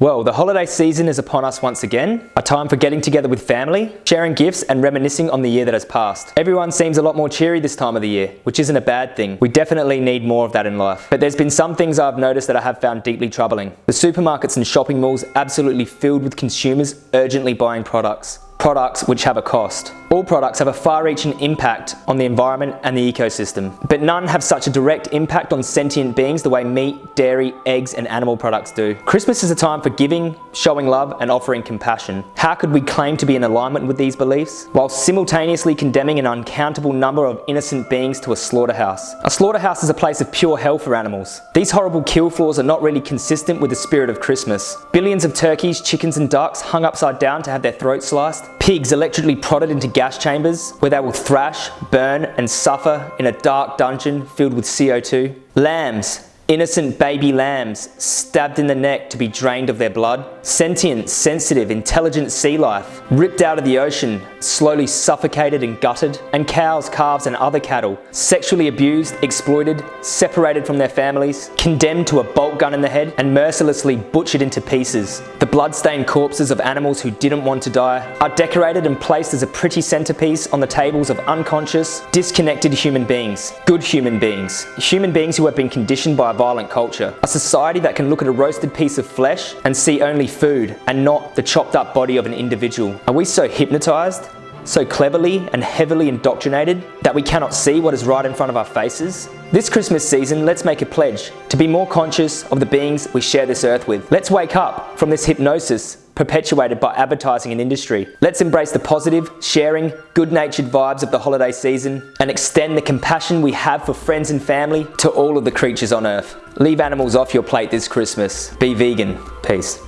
Well, the holiday season is upon us once again, a time for getting together with family, sharing gifts and reminiscing on the year that has passed. Everyone seems a lot more cheery this time of the year, which isn't a bad thing. We definitely need more of that in life. But there's been some things I've noticed that I have found deeply troubling. The supermarkets and shopping malls absolutely filled with consumers urgently buying products products which have a cost. All products have a far-reaching impact on the environment and the ecosystem, but none have such a direct impact on sentient beings the way meat, dairy, eggs and animal products do. Christmas is a time for giving, showing love and offering compassion. How could we claim to be in alignment with these beliefs while simultaneously condemning an uncountable number of innocent beings to a slaughterhouse? A slaughterhouse is a place of pure hell for animals. These horrible kill floors are not really consistent with the spirit of Christmas. Billions of turkeys, chickens and ducks hung upside down to have their throats sliced, pigs electrically prodded into gas chambers where they will thrash, burn and suffer in a dark dungeon filled with CO2. Lambs Innocent baby lambs stabbed in the neck to be drained of their blood. Sentient, sensitive, intelligent sea life ripped out of the ocean, slowly suffocated and gutted. And cows, calves and other cattle sexually abused, exploited, separated from their families, condemned to a bolt gun in the head and mercilessly butchered into pieces. The blood-stained corpses of animals who didn't want to die are decorated and placed as a pretty centerpiece on the tables of unconscious, disconnected human beings. Good human beings. Human beings who have been conditioned by a violent culture. A society that can look at a roasted piece of flesh and see only food and not the chopped up body of an individual. Are we so hypnotized so cleverly and heavily indoctrinated that we cannot see what is right in front of our faces? This Christmas season, let's make a pledge to be more conscious of the beings we share this earth with. Let's wake up from this hypnosis perpetuated by advertising and industry. Let's embrace the positive, sharing, good-natured vibes of the holiday season and extend the compassion we have for friends and family to all of the creatures on earth. Leave animals off your plate this Christmas. Be vegan. Peace.